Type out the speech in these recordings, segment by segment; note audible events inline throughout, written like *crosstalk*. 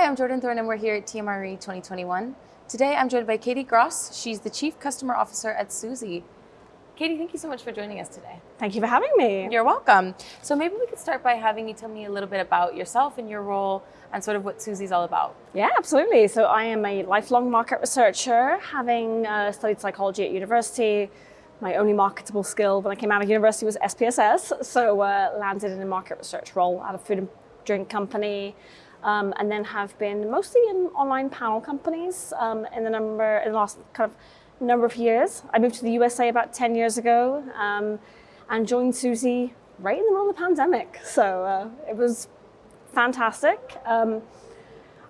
Hi, I'm Jordan Thorne and we're here at TMRE 2021. Today I'm joined by Katie Gross. She's the Chief Customer Officer at Suzy. Katie, thank you so much for joining us today. Thank you for having me. You're welcome. So maybe we could start by having you tell me a little bit about yourself and your role and sort of what Suzy's all about. Yeah, absolutely. So I am a lifelong market researcher, having uh, studied psychology at university. My only marketable skill when I came out of university was SPSS, so uh, landed in a market research role at a food and drink company um, and then have been mostly in online panel companies um, in the number in the last kind of number of years. I moved to the USA about 10 years ago um, and joined Suzy right in the middle of the pandemic. *laughs* So uh, it was fantastic. Um,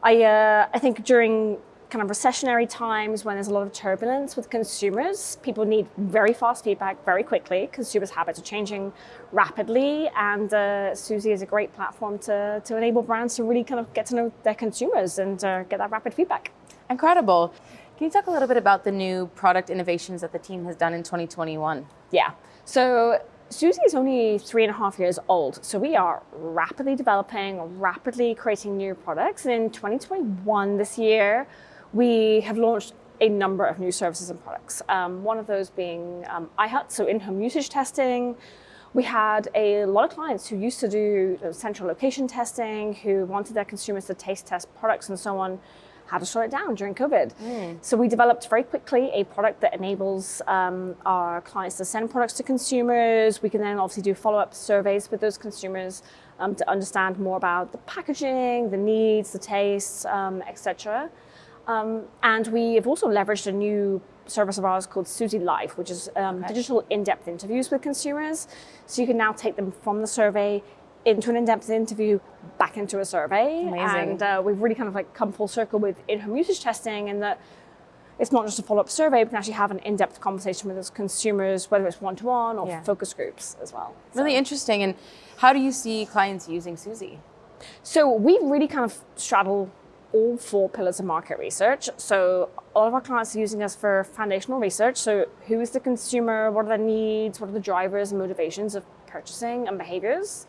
I, uh, I think during kind of recessionary times when there's a lot of turbulence with consumers. People need very fast feedback very quickly. Consumers' habits are changing rapidly and uh, Suzy is a great platform to, to enable brands to really kind of get to know their consumers and uh, get that rapid feedback. Incredible. Can you talk a little bit about the new product innovations that the team has done in 2021? Yeah. So Suzy is only three and a half years old, so we are rapidly developing, rapidly creating new products. And in 2021, this year, we have launched a number of new services and products. Um, one of those being um, iHut, so in-home usage testing. We had a lot of clients who used to do central location testing, who wanted their consumers to taste test products and so on, had to shut it down during COVID. Mm. So we developed very quickly a product that enables um, our clients to send products to consumers. We can then obviously do follow-up surveys with those consumers um, to understand more about the packaging, the needs, the tastes, um, etc. Um, and we have also leveraged a new service of ours called Suzy Live, which is um, okay. digital in-depth interviews with consumers. So you can now take them from the survey into an in-depth interview, back into a survey. Amazing. And uh, we've really kind of like come full circle with in-home usage testing and that it's not just a follow-up survey, we can actually have an in-depth conversation with those consumers, whether it's one-to-one -one or yeah. focus groups as well. Really interesting. And how do you see clients using Suzy? So we really kind of straddle all four pillars of market research. So all of our clients are using us for foundational research. So who is the consumer? What are their needs? What are the drivers and motivations of purchasing and behaviors?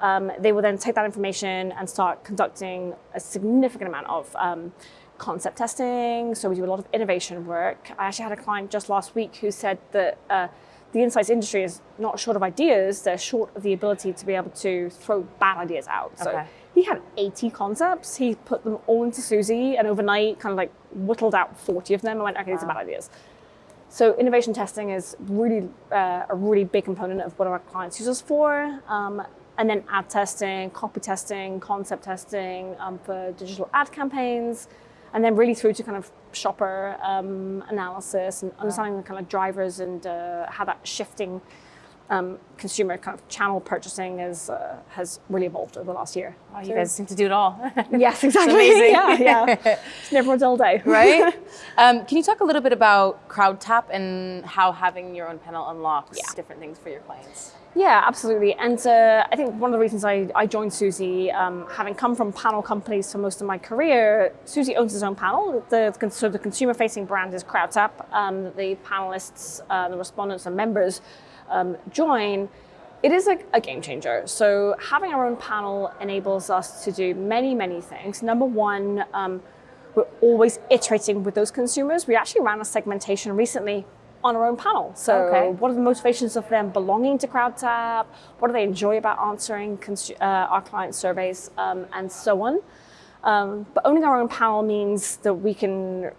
Um, they will then take that information and start conducting a significant amount of um, concept testing. So we do a lot of innovation work. I actually had a client just last week who said that uh, the insights industry is not short of ideas, they're short of the ability to be able to throw bad ideas out. Okay. He had 80 concepts, he put them all into Suzy and overnight kind of like whittled out 40 of them and went, okay, wow. these are bad ideas. So innovation testing is really uh, a really big component of what our clients use us for. Um, and then ad testing, copy testing, concept testing um, for digital ad campaigns, and then really through to kind of shopper um, analysis and understanding the kind of drivers and uh, how that shifting um, consumer kind of channel purchasing is, uh, has really evolved over the last year. Oh, you so, guys seem to do it all. *laughs* yes, exactly. *laughs* yeah, yeah. It's *laughs* never a dull day. right? Um, can you talk a little bit about CrowdTap and how having your own panel unlocks yeah. different things for your clients? Yeah, absolutely. And uh, I think one of the reasons I, I joined Suzy, um, having come from panel companies for most of my career, Suzy owns its own panel. The, so the consumer-facing brand is CrowdTap. Um, the panelists, uh, the respondents and members um, join. It is a, a, game changer. So having our own panel enables us to do many, many things. Number one, um, we're always iterating with those consumers. We actually ran a segmentation recently on our own panel. So okay. what are the motivations of them belonging to CrowdTap? What do they enjoy about answering uh, our client surveys um, and so on. Um, but owning our own panel means that we can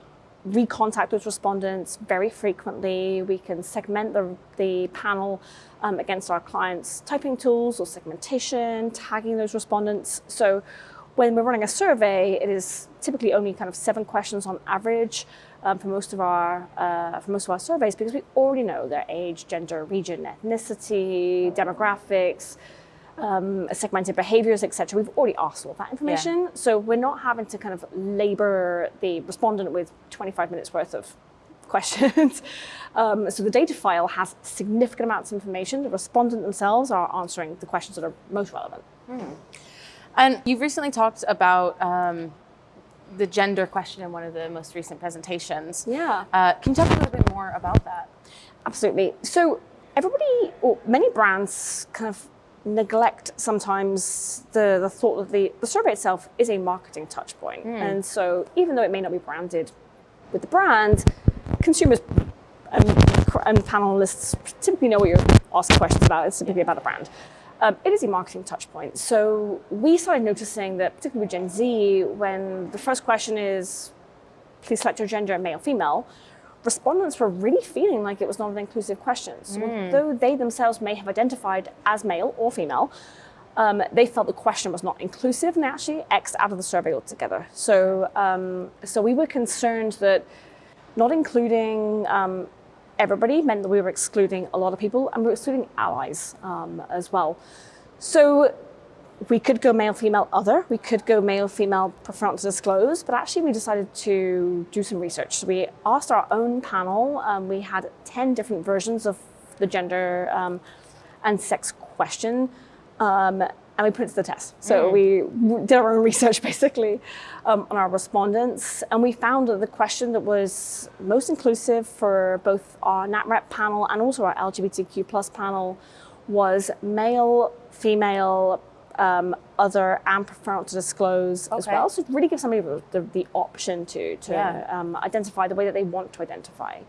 recontact those respondents very frequently. We can segment the, the panel um, against our clients' typing tools or segmentation, tagging those respondents. So when we're running a survey, it is typically only kind of seven questions on average um, for most of our uh, for most of our surveys because we already know their age, gender, region, ethnicity, demographics, um, segmented behaviors, etc. We've already asked all that information, yeah. so we're not having to kind of labor the respondent with 25 minutes worth of *laughs* questions. um, so the data file has significant amounts of information. The respondent themselves are answering the questions that are most relevant. Mm. And you've recently talked about um, the gender question in one of the most recent presentations. Yeah. Uh, can you talk a little bit more about that? Absolutely. So everybody, or many brands kind of neglect sometimes the, the thought that the, the survey itself is a marketing touch point. And so even though it may not be branded with the brand, consumers and, and panelists typically know what you're asking questions about. It's typically about the brand. Um, it is a marketing touch point. So we started noticing that, particularly with Gen Z, when the first question is, please select your gender, male, female, respondents were really feeling like it was not an inclusive question. So although they themselves may have identified as male or female, um, they felt the question was not inclusive and actually X'd out of the survey altogether. So, um, so we were concerned that not including um, everybody meant that we were excluding a lot of people and we were excluding allies um, as well. So we could go male, female, other. We could go male, female, prefer not to disclose. But actually, we decided to do some research. So we asked our own panel. Um, we had 10 different versions of the gender um, and sex question. Um, and we put it to the test. So we did our own *laughs* research basically um, on our respondents, and we found that the question that was most inclusive for both our NatRep panel and also our LGBTQ plus panel was male, female, um, other, and prefer not to disclose as well. So it really gives somebody the, the, option to to Yeah. um, identify the way that they want to identify.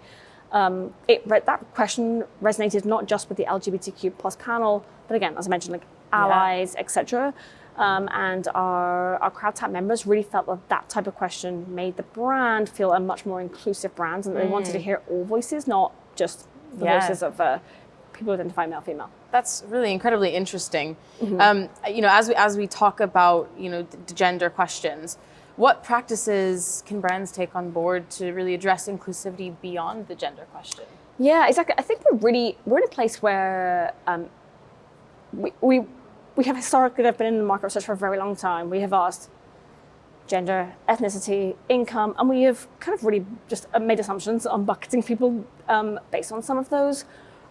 Um, it, re- that question resonated not just with the LGBTQ plus panel, but again, as I mentioned, like allies, etc. Um, and our, our CrowdTap members really felt that that type of question made the brand feel a much more inclusive brand, and that they wanted to hear all voices, not just the Yeah. voices of uh, people identify male, female. That's really incredibly interesting. Mm-hmm. Um, you know, as we as we talk about you know the gender questions, what practices can brands take on board to really address inclusivity beyond the gender question? Yeah, exactly. I think we're really we're in a place where um, we, we we have historically have been in the market research for a very long time. We have asked gender, ethnicity, income, and we have kind of really just made assumptions on bucketing people um, based on some of those.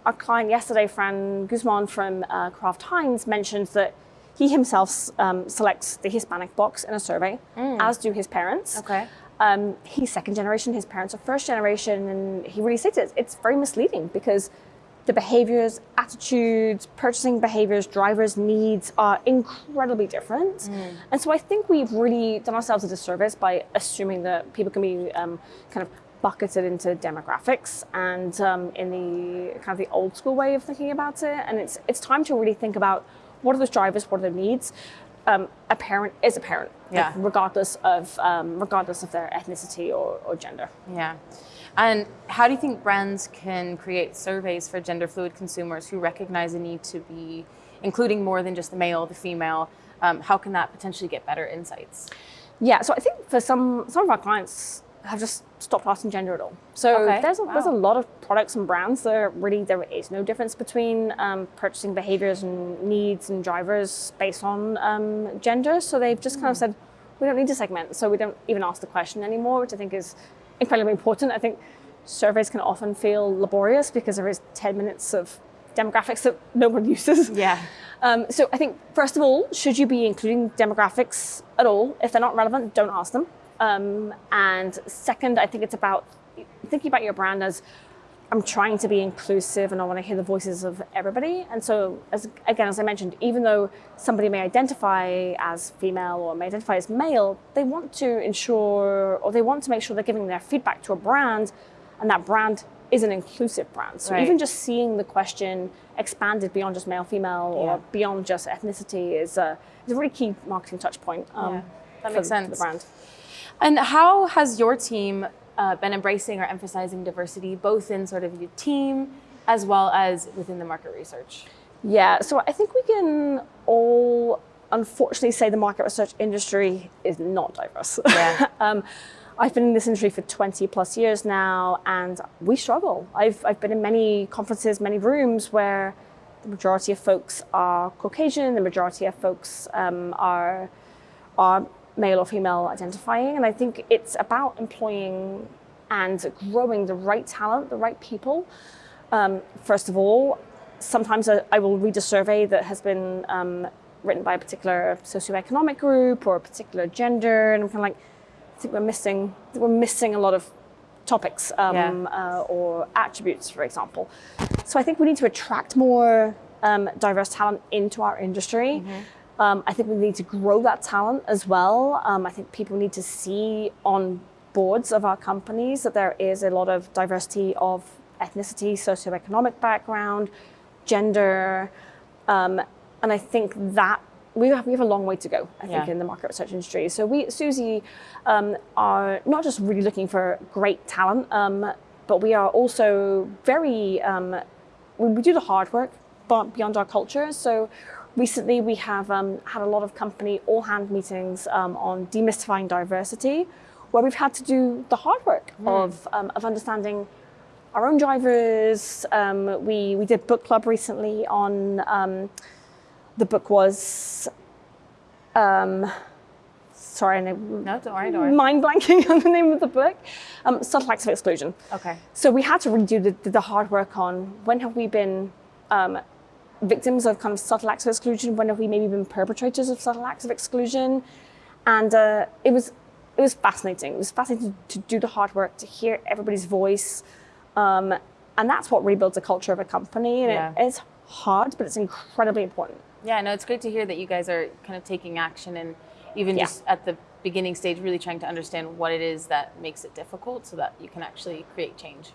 Our client yesterday, Fran Guzman from uh, Kraft Heinz, mentioned that he himself um, selects the Hispanic box in a survey, as do his parents. Okay. Um, he's second generation, his parents are first generation, and he really states it. It's very misleading because the behaviors, attitudes, purchasing behaviors, drivers' needs are incredibly different. And so I think we've really done ourselves a disservice by assuming that people can be um, kind of bucketed into demographics and um, in the kind of the old school way of thinking about it. And it's it's time to really think about what are those drivers, what are their needs. Um, a parent is a parent, like, Yeah. regardless of um, regardless of their ethnicity or, or gender. Yeah. And how do you think brands can create surveys for gender fluid consumers who recognize a need to be including more than just the male, the female? Um, how can that potentially get better insights? Yeah, so I think for some some of our clients have just stopped asking gender at all. So Okay, there's a, there's a lot of products and brands that really there is no difference between um, purchasing behaviors and needs and drivers based on um, gender. So they've just kind of said we don't need to segment, so we don't even ask the question anymore, which I think is incredibly important. I think surveys can often feel laborious because there is 10 minutes of demographics that no one *laughs* uses. Yeah. Um, so I think first of all, should you be including demographics at all? If they're not relevant, don't ask them. Um, and second, I think it's about thinking about your brand as I'm trying to be inclusive and I want to hear the voices of everybody. And so, as, again, as I mentioned, even though somebody may identify as female or may identify as male, they want to ensure or they want to make sure they're giving their feedback to a brand and that brand is an inclusive brand. So Right. even just seeing the question expanded beyond just male, female, Yeah. or beyond just ethnicity is a, is a really key marketing touch point. um, Yeah, that for makes sense. the brand. And how has your team uh, been embracing or emphasizing diversity, both in sort of your team as well as within the market research? Yeah, so I think we can all unfortunately say the market research industry is not diverse. Yeah. *laughs* um, I've been in this industry for 20 plus years now, and we struggle. I've, I've been in many conferences, many rooms where the majority of folks are Caucasian, the majority of folks um, are, are male or female identifying. And I think it's about employing and growing the right talent, the right people. Um, first of all, sometimes I, I will read a survey that has been um, written by a particular socioeconomic group or a particular gender, and I'm kind of like, I think we're missing, we're missing a lot of topics um, Yeah. uh, or attributes, for example. So I think we need to attract more um, diverse talent into our industry. Um, I think we need to grow that talent as well. Um, I think people need to see on boards of our companies that there is a lot of diversity of ethnicity, socioeconomic background, gender, um, and I think that we have, we have a long way to go, I think, Yeah. in the market research industry. So we, at Suzy, um, are not just really looking for great talent, um, but we are also very, um, we, we do the hard work but beyond our culture. So recently we have um, had a lot of company all-hand meetings um, on demystifying diversity, where we've had to do the hard work of, um, of understanding our own drivers. Um, we, we did book club recently on, um, the book was, um, sorry, No, don't worry, don't worry. mind blanking *laughs* on the name of the book, um, Subtle Acts of Exclusion. Okay. So we had to really do the, the hard work on when have we been um, victims of kind of subtle acts of exclusion, when have we maybe been perpetrators of subtle acts of exclusion, and uh, it was it was fascinating. It was fascinating to do the hard work to hear everybody's voice, um, and that's what rebuilds a culture of a company. And Yeah. it, it's hard, but it's incredibly important. Yeah, no, it's great to hear that you guys are kind of taking action and even Yeah. just at the beginning stage, really trying to understand what it is that makes it difficult so that you can actually create change.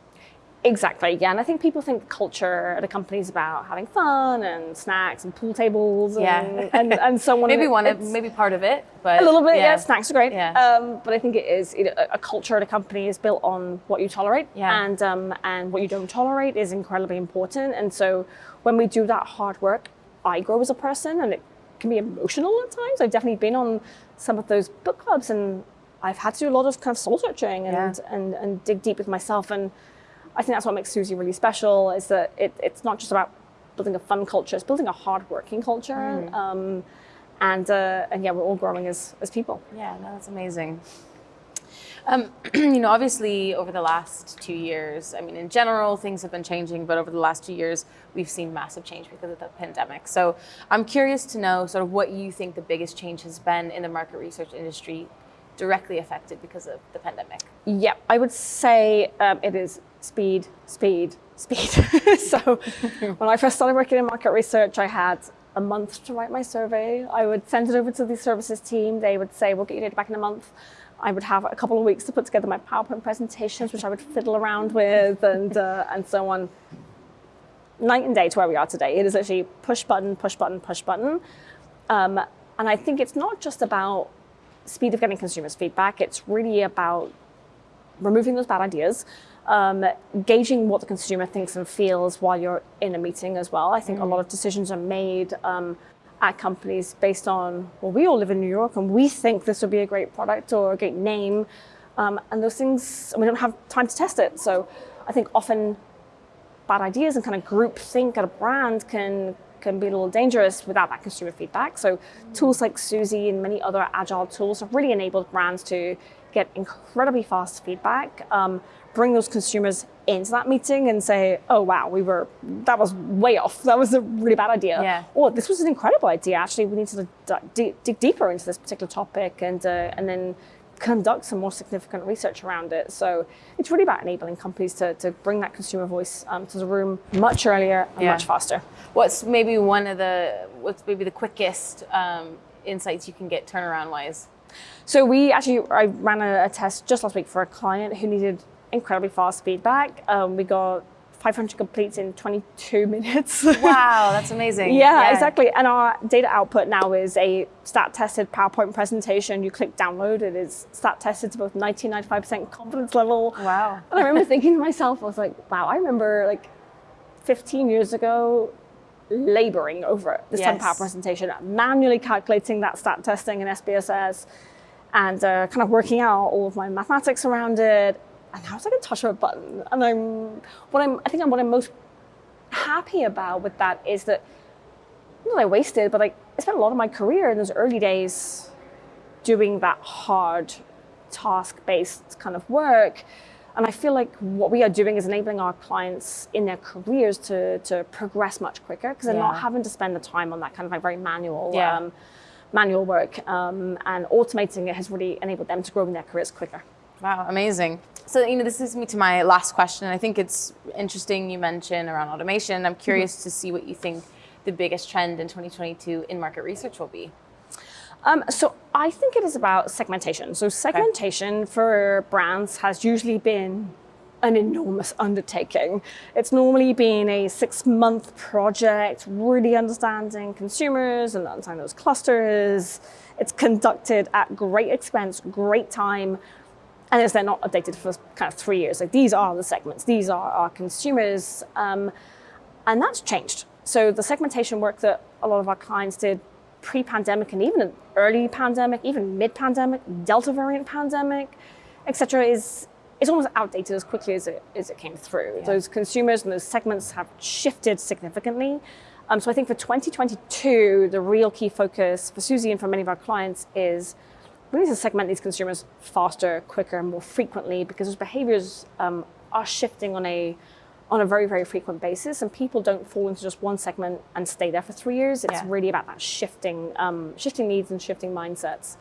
Exactly, yeah. And I think people think culture at a company is about having fun and snacks and pool tables and, Yeah. and, and so on. *laughs* Maybe one of, maybe part of it, but A little bit, yeah. snacks are great. Yeah. Um, but I think it is you know, a- a culture at a company is built on what you tolerate, Yeah. and um, and what you don't tolerate is incredibly important. And so when we do that hard work, I grow as a person, and it can be emotional at times. I've definitely been on some of those book clubs, and I've had to do a lot of kind of soul searching and Yeah. and, and dig deep with myself. And I think that's what makes Suzy really special is that it, it's not just about building a fun culture; it's building a hard-working culture. Mm. Um, and uh, and yeah, we're all growing as as people. Yeah, no, that's amazing. Um, *clears throat* you know, obviously, over the last two years, I mean, in general, things have been changing, but over the last two years, we've seen massive change because of the pandemic. So, I'm curious to know sort of what you think the biggest change has been in the market research industry, directly affected because of the pandemic. Yeah, I would say um, it is speed, speed, speed. *laughs* so *laughs* when I first started working in market research, I had a month to write my survey. I would send it over to the services team. They would say, we'll get your data back in a month. I would have a couple of weeks to put together my PowerPoint presentations, which I would fiddle around with and, uh, and so on. Night and day to where we are today. It is actually push button, push button, push button. Um, and I think it's not just about speed of getting consumers feedback. It's really about removing those bad ideas, um, gauging what the consumer thinks and feels while you're in a meeting as well. I think a lot of decisions are made um, at companies based on, well, we all live in New York and we think this would be a great product or a great name. Um, and those things, and we don't have time to test it. So I think often bad ideas and kind of group think at a brand can can be a little dangerous without that consumer feedback. So tools like Suzy and many other agile tools have really enabled brands to get incredibly fast feedback, um, bring those consumers into that meeting and say, oh wow, we were that was way off. That was a really bad idea. Yeah. Or this was an incredible idea. Actually, we need to dig, deeper into this particular topic and uh, and then conduct some more significant research around it. So it's really about enabling companies to, to bring that consumer voice um, to the room much earlier and Yeah. much faster. What's maybe one of the what's maybe the quickest um, insights you can get turnaround wise? So we actually, I ran a, a test just last week for a client who needed incredibly fast feedback. Um, we got 500 completes in 22 *laughs* minutes. Wow, *laughs* that's amazing. Yeah, exactly. And our data output now is a stat tested PowerPoint presentation. You click download, it is stat tested to both 90 95% confidence level. Wow. *laughs* And I remember thinking to myself, I was like, wow, I remember like 15 years ago laboring over this Yes. power presentation, manually calculating that stat testing in SPSS and uh, kind of working out all of my mathematics around it. And now it's like a touch of a button. And I'm, what I'm, I think I'm, what I'm most happy about with that is that, not that I wasted, but like, I spent a lot of my career in those early days doing that hard task-based kind of work. And I feel like what we are doing is enabling our clients in their careers to, to progress much quicker because they're not having to spend the time on that kind of like very manual Yeah. um, manual work. Um, and automating it has really enabled them to grow in their careers quicker. Wow, amazing. So, you know, this leads me to my last question. I think it's interesting you mentioned around automation. I'm curious to see what you think the biggest trend in 2022 in market research will be? Um, so I think it is about segmentation. So segmentation okay. for brands has usually been an enormous undertaking. It's normally been a six month project, really understanding consumers and understanding those clusters. It's conducted at great expense, great time, and they're not updated for kind of three years. Like these are the segments, these are our consumers, um, and that's changed. So the segmentation work that a lot of our clients did pre-pandemic and even early pandemic, even mid-pandemic, Delta variant pandemic, etc., is it's almost outdated as quickly as it, as it came through. Yeah. Those consumers and those segments have shifted significantly. Um, so I think for 2022, the real key focus for Suzy and for many of our clients is we need to segment these consumers faster, quicker, more frequently because those behaviors um, are shifting on a on a very, very frequent basis and people don't fall into just one segment and stay there for three years. It's yeah. really about that shifting, um, shifting needs and shifting mindsets.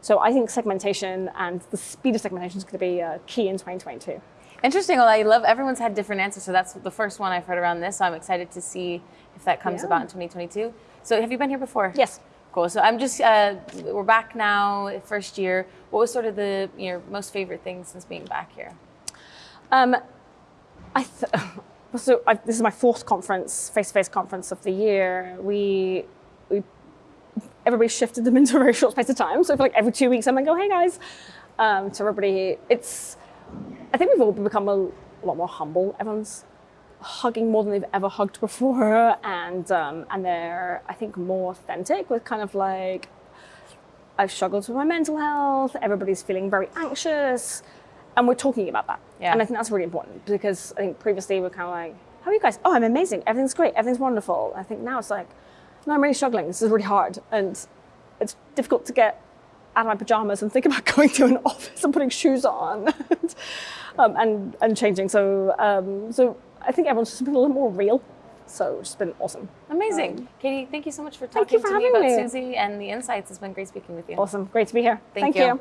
So I think segmentation and the speed of segmentation is going to be uh, key in 2022. Interesting. Well, I love everyone's had different answers. So that's the first one I've heard around this. So I'm excited to see if that comes yeah. about in 2022. So have you been here before? Yes. Cool. So I'm just uh, we're back now, first year. What was sort of the your most favorite thing since being back here? Um, I *laughs* so I, this is my fourth conference, face-to-face conference of the year. We we everybody shifted them *laughs* into a very short space of time. So for like every two weeks, I'm like, oh, hey guys. Um, to everybody, it's, I think we've all become a, a, lot more humble. Everyone's hugging more than they've ever hugged before. *laughs* And, um, and they're, I think, more authentic with kind of like, I've struggled with my mental health. Everybody's feeling very anxious. And we're talking about that. Yeah. And I think that's really important because I think previously we're kind of like, how are you guys? Oh, I'm amazing. Everything's great. Everything's wonderful. I think now it's like, no, I'm really struggling. This is really hard. And it's difficult to get out of my pajamas and think about *laughs* going to an office and putting shoes on *laughs* and, um, and, and, changing. So, um, so I think everyone's just been a little more real. So it's been awesome. Amazing. Um, Katie, thank you so much for talking for to me about me. Suzy and the insights. It's been great speaking with you. Awesome. Great to be here. Thank, thank you. you.